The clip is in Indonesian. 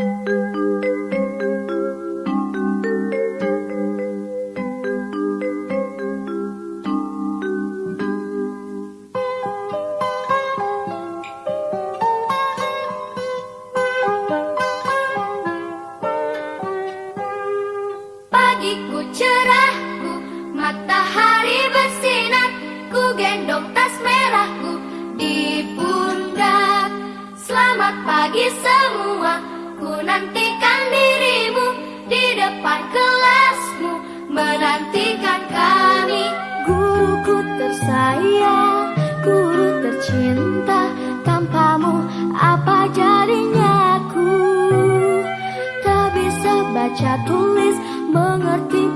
Pagiku cerahku, matahari bersinar Ku gendong tas merahku di pundak. Selamat pagi semua, ku nantikan dirimu Di depan kelasmu, menantikan kami. Guruku tersayang, guru tercinta. Tanpamu apa jadinya aku? Tak bisa baca tulis, mengerti